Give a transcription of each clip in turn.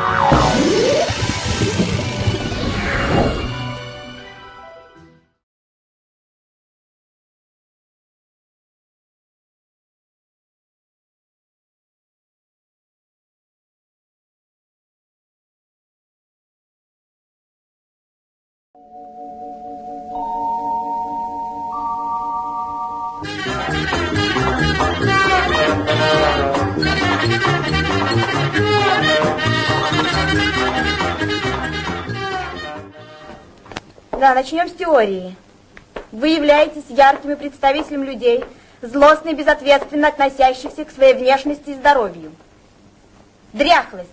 Yeah. Да, начнем с теории. Вы являетесь яркими представителем людей, злостно и безответственно относящихся к своей внешности и здоровью. Дряхлость.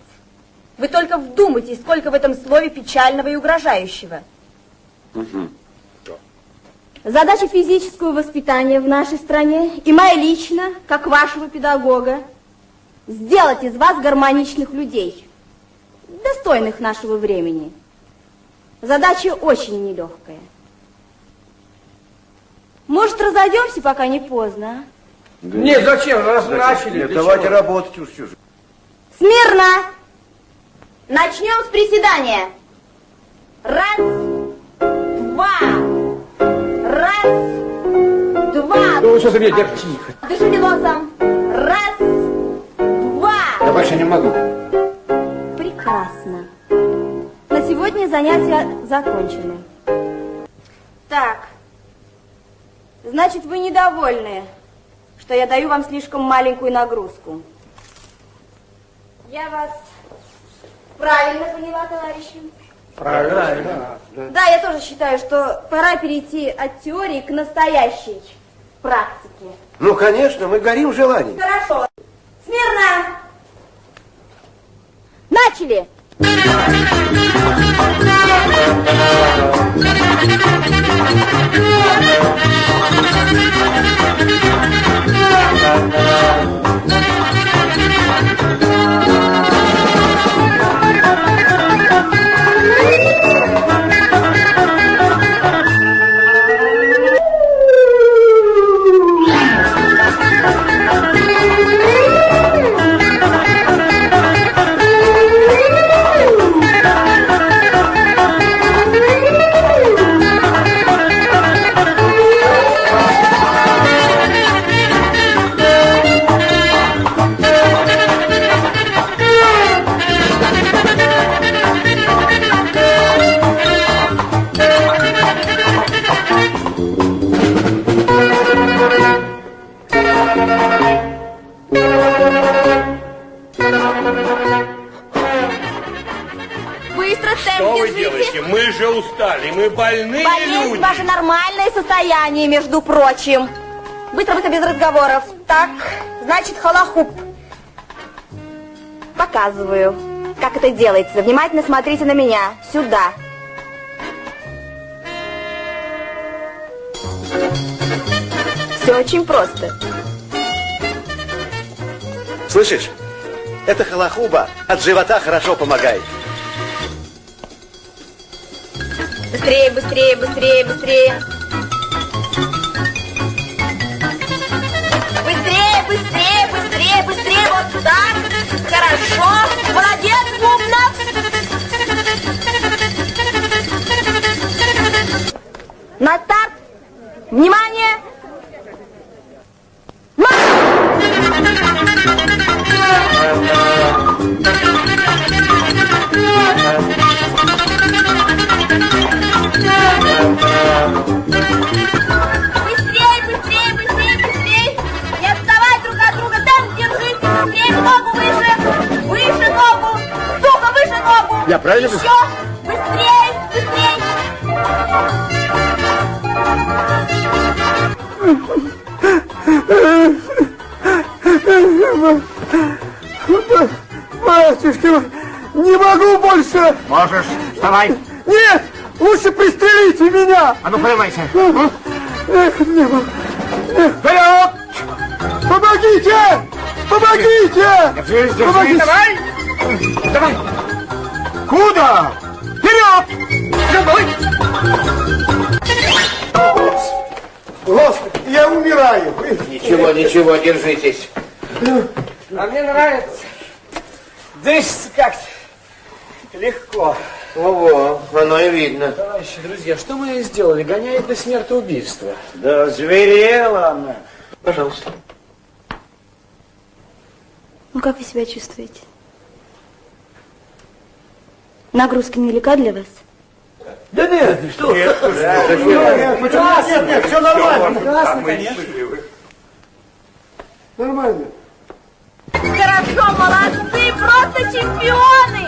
Вы только вдумайтесь, сколько в этом слове печального и угрожающего. Угу. Задача физического воспитания в нашей стране и моя лично, как вашего педагога, сделать из вас гармоничных людей, достойных нашего времени. Задача очень нелегкая. Может, разойдемся, пока не поздно, а? Да нет, зачем? Раз зачем? начали. Нет, давайте чего? работать уж чужие. Смирно! Начнем с приседания. Раз, два, раз, два. Ну, что за меня, тихо. Дышите носом. Раз, два. Я больше не могу. Занятия закончены. Так, значит, вы недовольны, что я даю вам слишком маленькую нагрузку. Я вас правильно поняла, товарищи? Правильно. Да. да, я тоже считаю, что пора перейти от теории к настоящей практике. Ну, конечно, мы горим желанием. Хорошо. Смирно! Начали! Состоянии, между прочим. Быстро-быстро, без разговоров. Так, значит, холохуп. Показываю, как это делается. Внимательно смотрите на меня. Сюда. Все очень просто. Слышишь? Это холохуба от живота хорошо помогает. Быстрее, быстрее, быстрее, быстрее. быстрее, быстрее, быстрее, вот так. Хорошо. Молодец, Бубнов. На старт. Внимание. Я правильно? Еще! Быстрее! Быстрее! Батюшка, не могу больше! Можешь, вставай! Нет! Лучше пристрелите меня! А ну, поднимайся! Эх, не могу! Вперед! Помогите! Помогите! Держись, держись, Помогите. давай! Давай! Куда? Вперед! За мной! Господи, я умираю. Ничего, ничего, держитесь. А мне нравится. Дышится как-то. Легко. Ого, оно и видно. Товарищи, друзья, что мы сделали? Гоняет до смертоубийства. Да зверела она. Пожалуйста. Ну, как вы себя чувствуете? Нагрузка нелегка для вас? Да нет, что? Нет, что? Да, нет, нет, нет, нет, нет, нет, нет, все нормально. Прекрасно, конечно. Нормально. Хорошо, молодцы, просто чемпионы!